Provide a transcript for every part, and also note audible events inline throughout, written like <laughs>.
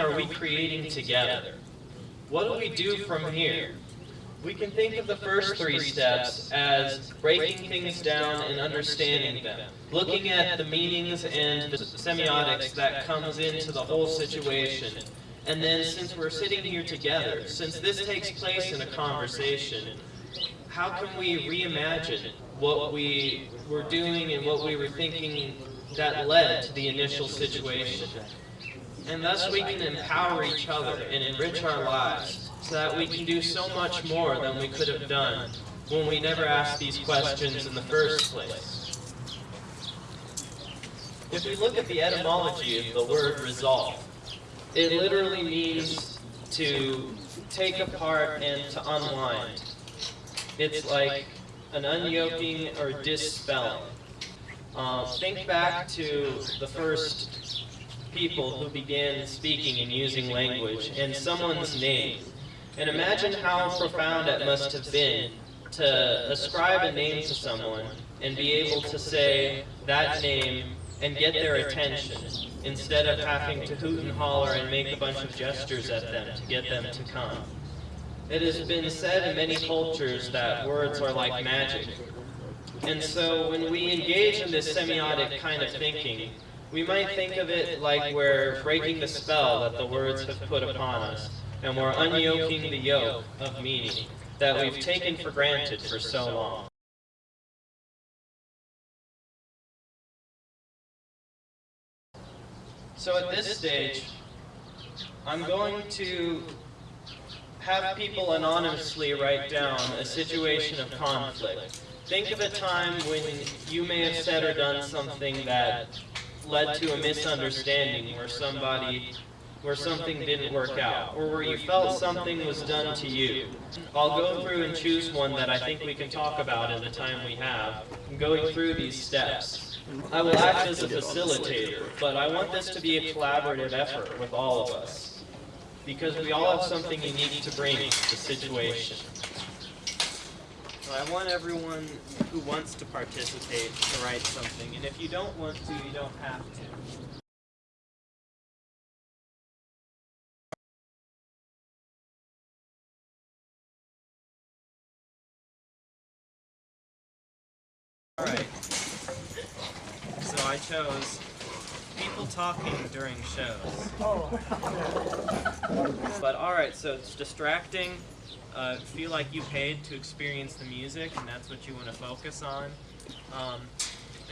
are we creating together? What do we do from here? We can think of the first three steps as breaking things down and understanding them, looking at the meanings and the semiotics that comes into the whole situation. And then since we're sitting here together, since this takes place in a conversation, how can we reimagine what we were doing and what we were thinking that led to the initial situation? And thus we can empower each other and enrich our lives so that we can do so much more than we could have done when we never asked these questions in the first place. If we look at the etymology of the word resolve, it literally means to take apart and to unwind. It's like an unyoking or dispelling. Um, think back to the first people who began speaking and using language and someone's name. And imagine how profound it must have been to ascribe a name to someone and be able to say that name and get their attention instead of having to hoot and holler and make a bunch of gestures at them to get them to come. It has been said in many cultures that words are like magic. And so when we engage in this semiotic kind of thinking, we might think of it like we're breaking the spell that the words have put upon us and we're unyoking the yoke of meaning that we've taken for granted for so long. So at this stage, I'm going to have people anonymously write down a situation of conflict. Think of a time when you may have said or done something that led to a misunderstanding where somebody where something didn't work out, or where you felt something was done to you. I'll go through and choose one that I think we can talk about in the time we have, going through these steps. I will act as a facilitator, but I want this to be a collaborative effort with all of us, because we all have something unique to bring to the situation. So I want everyone who wants to participate to write something, and if you don't want to, you don't have to. Alright. So I chose people talking during shows. Oh. But alright, so it's distracting. Uh, feel like you paid to experience the music and that's what you want to focus on. Um,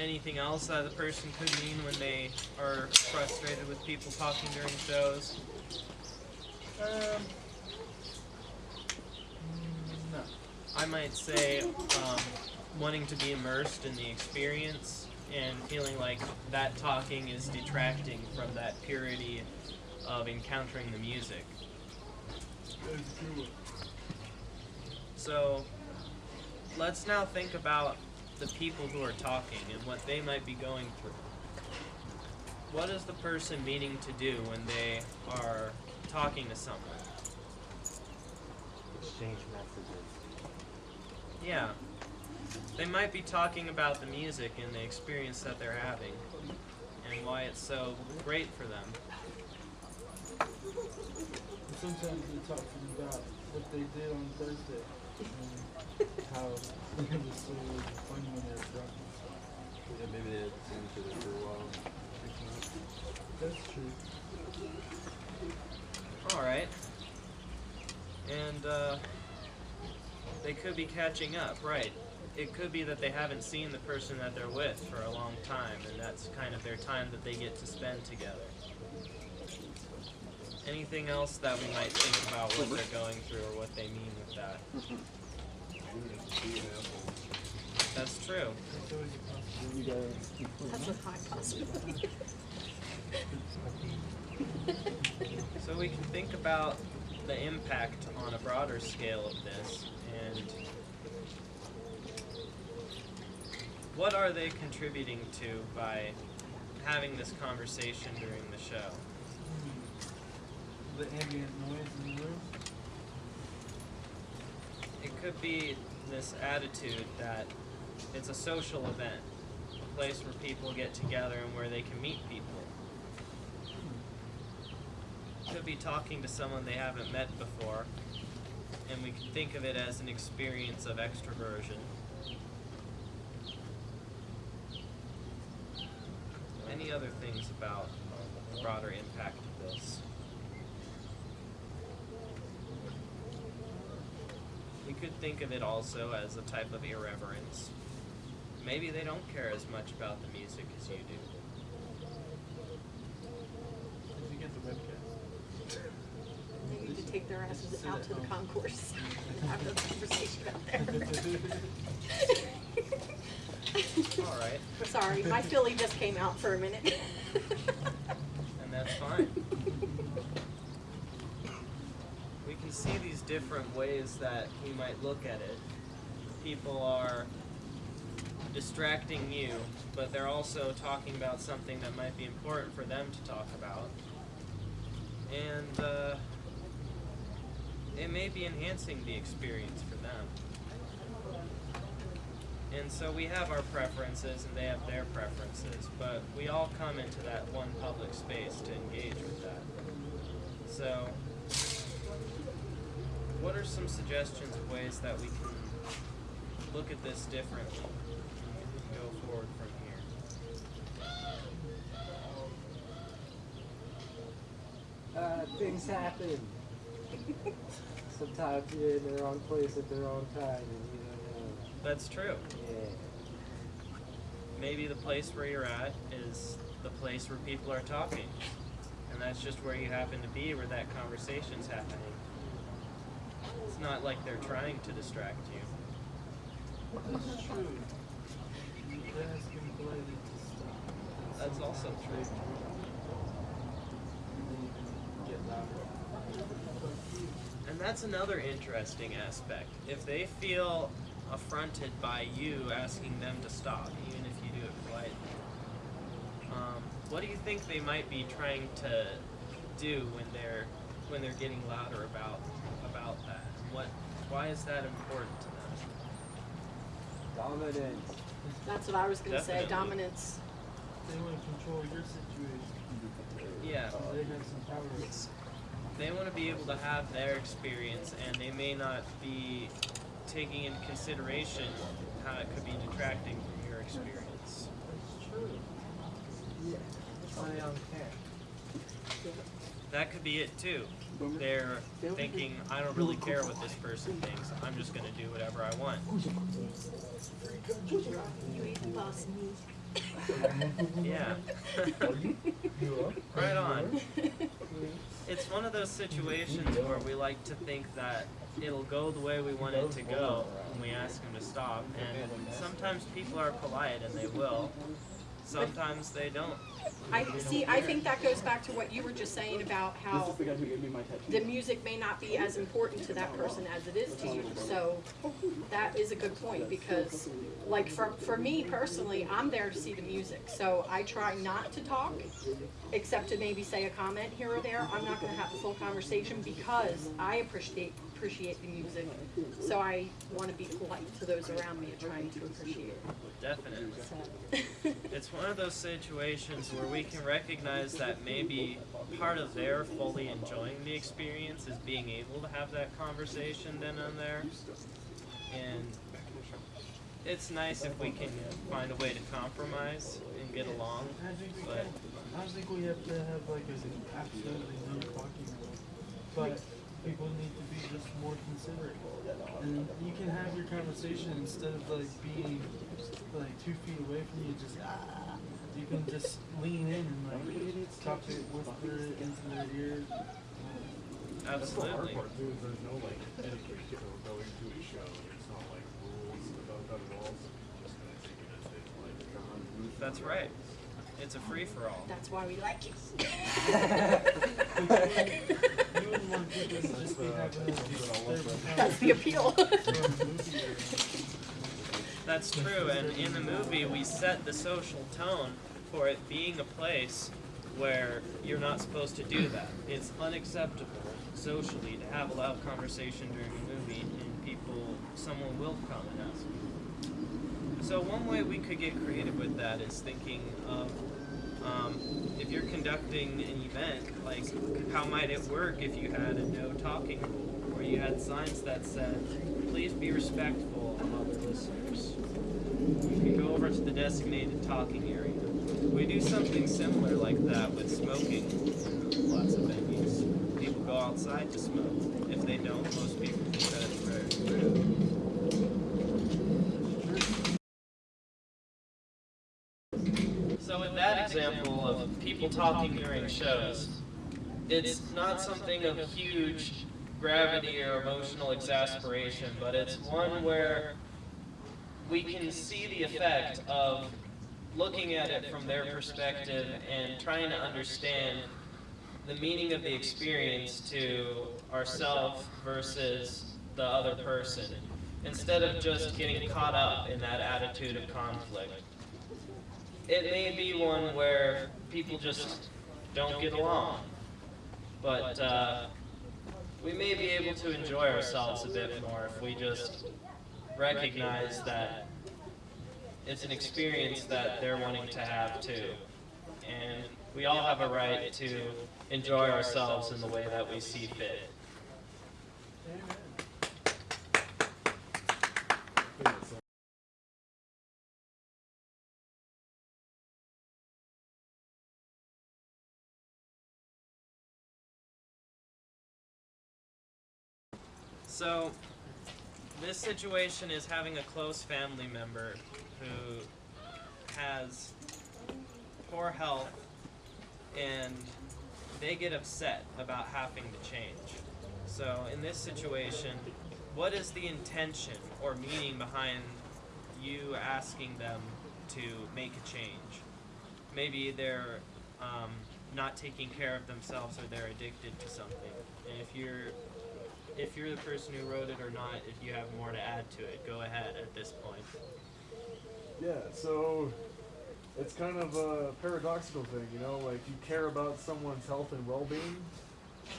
anything else that the person could mean when they are frustrated with people talking during shows? Um, no. I might say um, wanting to be immersed in the experience and feeling like that talking is detracting from that purity of encountering the music. So let's now think about the people who are talking and what they might be going through. What is the person meaning to do when they are talking to someone? Exchange messages. Yeah, they might be talking about the music and the experience that they're having and why it's so great for them. Sometimes they talk about what they did on Thursday and and. Alright. And, uh, they could be catching up, right. It could be that they haven't seen the person that they're with for a long time, and that's kind of their time that they get to spend together. Anything else that we might think about what they're going through or what they mean with that? That's true. That's a high possibility. So we can think about the impact on a broader scale of this and what are they contributing to by having this conversation during the show? The ambient noise in the room. It could be this attitude that it's a social event, a place where people get together and where they can meet people. could be talking to someone they haven't met before, and we can think of it as an experience of extroversion. Any other things about the broader impact of this? We could think of it also as a type of irreverence. Maybe they don't care as much about the music as you do. Did you get the webcast? They need to take their asses out to the concourse. And <laughs> have a conversation <laughs> out there. Alright, Sorry, my Philly just came out for a minute. <laughs> and that's fine. We can see these different ways that we might look at it. People are distracting you, but they're also talking about something that might be important for them to talk about. And uh, it may be enhancing the experience for them. And so we have our preferences and they have their preferences, but we all come into that one public space to engage with that. So, what are some suggestions of ways that we can look at this differently and go forward from here? Uh, things happen. <laughs> Sometimes you're in the wrong place at the wrong time and you don't know. That's true. Yeah. Maybe the place where you're at is the place where people are talking. And that's just where you happen to be where that conversation's happening. It's not like they're trying to distract you. That's true. That's also true. And that's another interesting aspect. If they feel affronted by you asking them to stop, even if you do it politely, um, what do you think they might be trying to do when they're when they're getting louder about? What why is that important to them? Dominance. That's what I was gonna say, Definitely. dominance. They want to control your situation. Yeah, They have some power. they want to be able to have their experience, and they may not be taking into consideration how it could be detracting from your experience. That's true. I don't care. That could be it too. They're thinking, I don't really care what this person thinks. I'm just gonna do whatever I want. Yeah. right on. It's one of those situations where we like to think that it'll go the way we want it to go when we ask them to stop. And sometimes people are polite and they will. Sometimes they don't. I see. I think that goes back to what you were just saying about how the music may not be as important to that person as it is to you. So that is a good point because, like for for me personally, I'm there to see the music. So I try not to talk, except to maybe say a comment here or there. I'm not going to have a full conversation because I appreciate appreciate the music. So I want to be polite to those around me and trying to appreciate it. Definitely. It's one of those situations where we can recognize that maybe part of their fully enjoying the experience is being able to have that conversation then and there. And it's nice if we can find a way to compromise and get along. I But. I don't think we have to have like an absolutely no talking rule, but people need to be just more considerate. And you can have your conversation instead of like being like two feet away from you, just ah. You can just lean in and like talk to whisper it into their ear. absolutely. That's the hard part too is there's no like etiquette or going to a show. It's not like rules about that at all. So you're just gonna take it as it's like. That's right. It's a free for all. That's why we like you. <laughs> <laughs> You wouldn't want people to just be having a disturbing That's the appeal. That's true, and in the movie we set the social tone for it being a place where you're not supposed to do that. It's unacceptable socially to have a loud conversation during a movie and people someone will come and ask you. So one way we could get creative with that is thinking of Um, if you're conducting an event, like how might it work if you had a no talking rule, or you had signs that said, "Please be respectful of other listeners." You can go over to the designated talking area. We do something similar like that with smoking lots of venues. People go outside to smoke. If they don't, most people think that it's very rude. So with that example of people talking during shows, it's not something of huge gravity or emotional exasperation, but it's one where we can see the effect of looking at it from their perspective and trying to understand the meaning of the experience to ourselves versus the other person, instead of just getting caught up in that attitude of conflict. It may be one where people just don't get along, but uh, we may be able to enjoy ourselves a bit more if we just recognize that it's an experience that they're wanting to have too. And we all have a right to enjoy ourselves in the way that we see fit. So, this situation is having a close family member who has poor health and they get upset about having to change. So, in this situation, what is the intention or meaning behind you asking them to make a change? Maybe they're um, not taking care of themselves or they're addicted to something. And if you're if you're the person who wrote it or not, if you have more to add to it, go ahead at this point. Yeah, so it's kind of a paradoxical thing, you know, like you care about someone's health and well-being,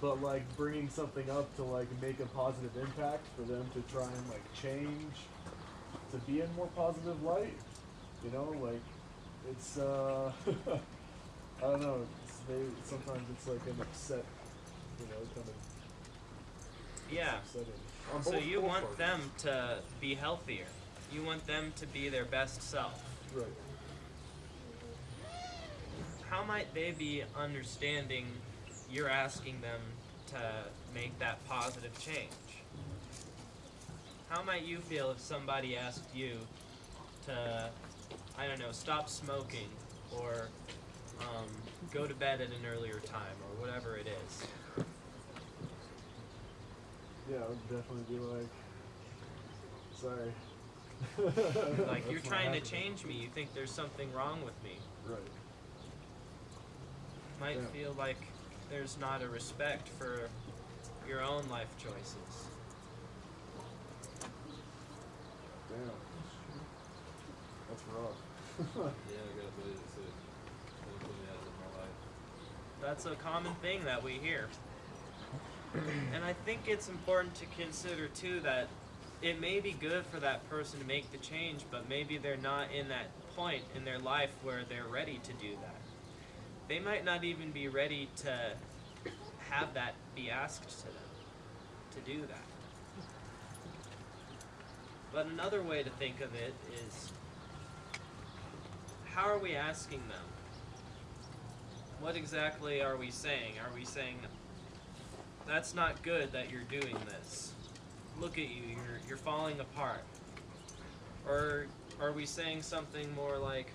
but like bringing something up to like make a positive impact for them to try and like change to be in more positive light, you know, like it's uh <laughs> I don't know, it's, they sometimes it's like an upset, you know, kind of Yeah. So you want them to be healthier. You want them to be their best self. right. How might they be understanding you're asking them to make that positive change? How might you feel if somebody asked you to, I don't know, stop smoking or um, go to bed at an earlier time or whatever it is? Yeah, I would definitely be like sorry. Like, you're trying to change me. You think there's something wrong with me. Right. Might Yeah. feel like there's not a respect for your own life choices. Damn. That's rough. <laughs> Yeah, I got buddy that said, put me out of my life." That's a common thing that we hear. And I think it's important to consider too that it may be good for that person to make the change, but maybe they're not in that point in their life where they're ready to do that. They might not even be ready to have that be asked to them to do that. But another way to think of it is how are we asking them? What exactly are we saying? Are we saying that's not good that you're doing this? Look at you, you're you're falling apart. Or are we saying something more like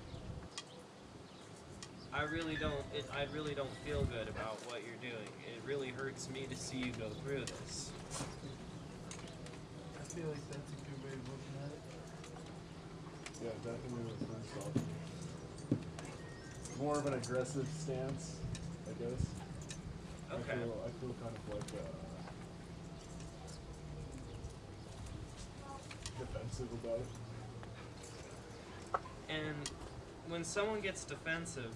I really don't it, I really don't feel good about what you're doing. It really hurts me to see you go through this. I feel like that's a good way of looking at it. Yeah, definitely with first off. More of an aggressive stance, I guess. Okay. I feel, I feel kind of like uh, defensive about it. And when someone gets defensive,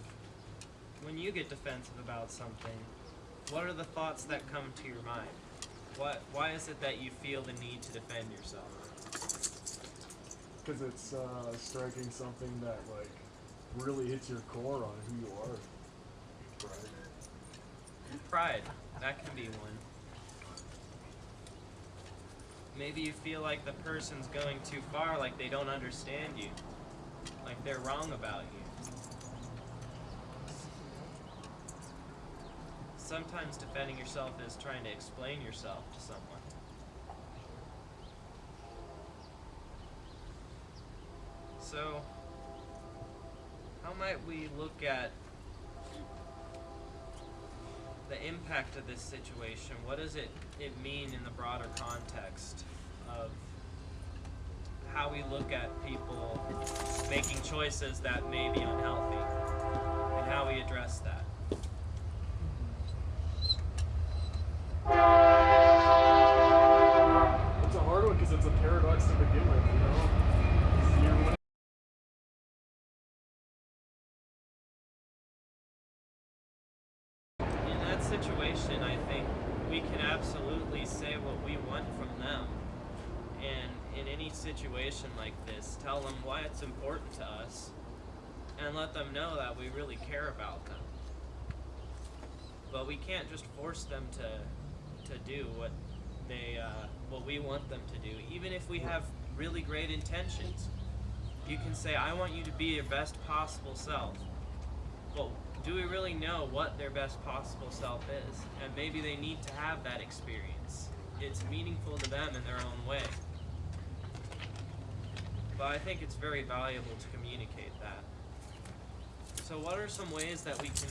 when you get defensive about something, what are the thoughts that come to your mind? What why is it that you feel the need to defend yourself? Because it's uh, striking something that like really hits your core on who you are. Right. Pride. That can be one. Maybe you feel like the person's going too far, like they don't understand you. Like they're wrong about you. Sometimes defending yourself is trying to explain yourself to someone. So, how might we look at the impact of this situation? What does it, it mean in the broader context of how we look at people making choices that may be unhealthy and how we address that? It's a hard one because it's a paradox to begin with, you know? 'Cause you're- In that situation, I think we can absolutely say what we want from them. And in any situation like this, tell them why it's important to us and let them know that we really care about them. But we can't just force them to to do what they uh, what we want them to do, even if we have really great intentions. You can say, "I want you to be your best possible self." Well, do we really know what their best possible self is? And maybe they need to have that experience. It's meaningful to them in their own way. But I think it's very valuable to communicate that. So what are some ways that we can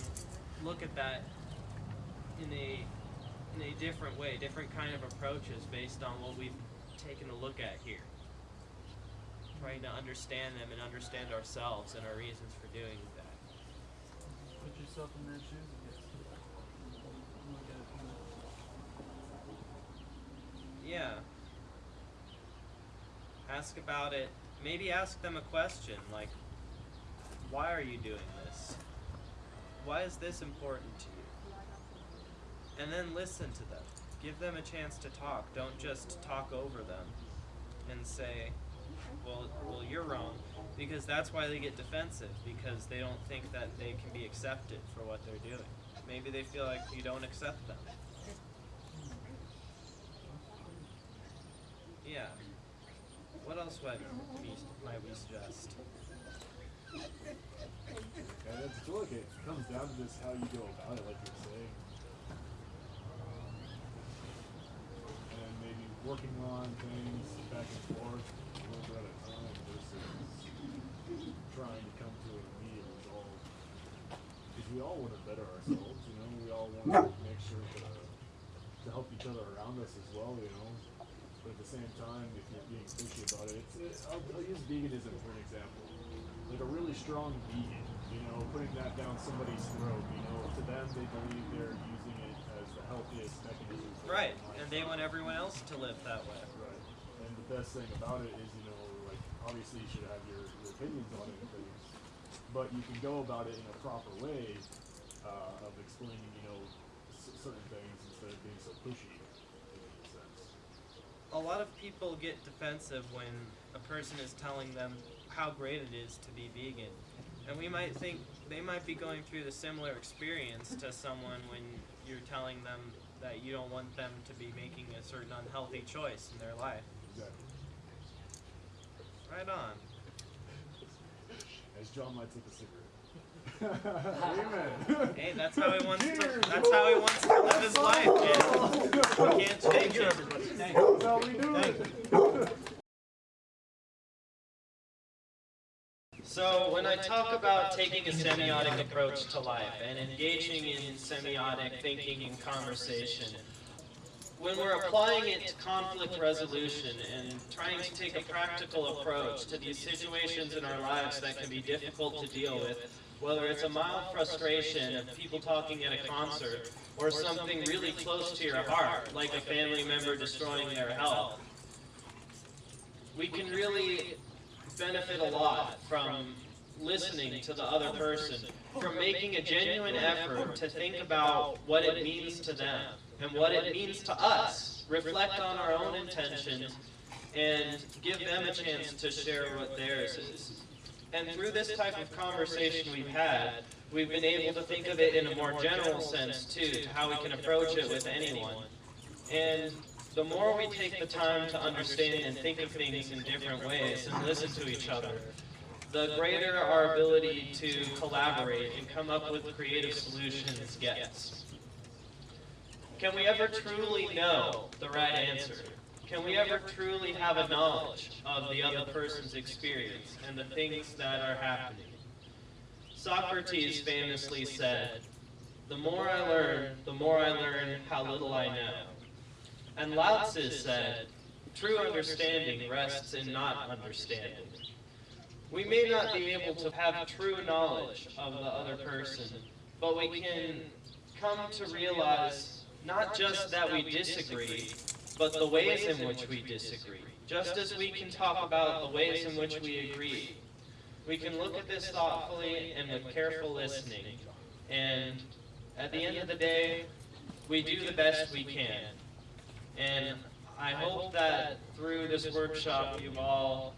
look at that in a in a different way, different kind of approaches based on what we've taken a look at here? Trying to understand them and understand ourselves and our reasons for doing that. Put yourself in their shoes, I guess. Look at it from Yeah. Ask about it. Maybe ask them a question like, why are you doing this? Why is this important to you? And then listen to them. Give them a chance to talk. Don't just talk over them and say, well, well, you're wrong. Because that's why they get defensive, because they don't think that they can be accepted for what they're doing. Maybe they feel like you don't accept them. Yeah. What else might we, might we suggest? I feel like it comes down to just how you go about it, like you're saying. And maybe working on things back and forth a little bit at a time versus trying to come to an immediate result. Because we all want to better ourselves, you know, we all want to make sure to, to help each other around us as well, you know. But at the same time, if you're being pushy about it, it's, it, I'll, I'll use veganism for an example. Like a really strong vegan, you know, putting that down somebody's throat, you know, to them they believe they're using it as the healthiest mechanism. Right, and they want everyone else to live that way. Right. And the best thing about it is, you know, like obviously you should have your, your opinions on it and things, but you can go about it in a proper way uh, of explaining, you know, s- certain things instead of being so pushy. In a sense. A lot of people get defensive when a person is telling them how great it is to be vegan. And we might think they might be going through the similar experience to someone when you're telling them that you don't want them to be making a certain unhealthy choice in their life. Exactly. Right on. As John lights up a cigarette. Amen. <laughs> Hey, that's how he wants to. That's how he wants to live his life, man. <laughs> You can't change it. That's how we do it. <laughs> So when I talk about taking a semiotic approach to life and engaging in semiotic thinking and conversation, when we're applying it to conflict resolution and trying to take a practical approach to these situations in our lives that can be difficult to deal with, whether it's a mild frustration of people talking at a concert or something really close to your heart, like a family member destroying their health, we can really benefit a lot from listening to the other person, from making a genuine effort to think about what it means to them and what it means to us. Reflect on our own intentions and give them a chance to share what theirs is. And through this type of conversation we've had, we've been able to think of it in a more general sense too, to how we can approach it with anyone. And the more we take the time to understand and think of things in different ways and listen to each other, the greater our ability to collaborate and come up with creative solutions gets. Can we ever truly know the right answer? Can we ever truly have a knowledge of the other person's experience and the things that are happening? Socrates famously said, The more I learn, the more I learn how little I know. And Lao Tzu said, True understanding rests in not understanding. We may not be able to have true knowledge of the other person, but we can come to realize not just that we disagree, but the ways in which we disagree. Just as we can talk about the ways in which we agree. We can look at this thoughtfully and with careful listening. And at the end of the day, we do the best we can. And I hope that through this workshop, you've all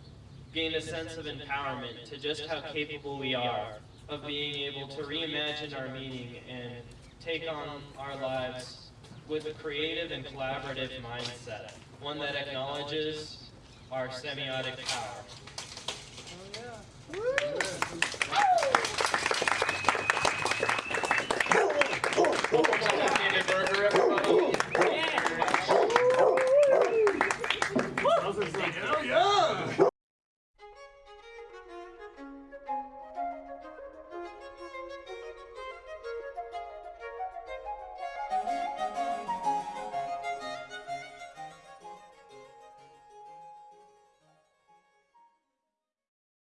gained a sense of empowerment to just how capable we are of being able to reimagine our meaning and take on our lives with a creative and collaborative mindset, one that acknowledges our semiotic power.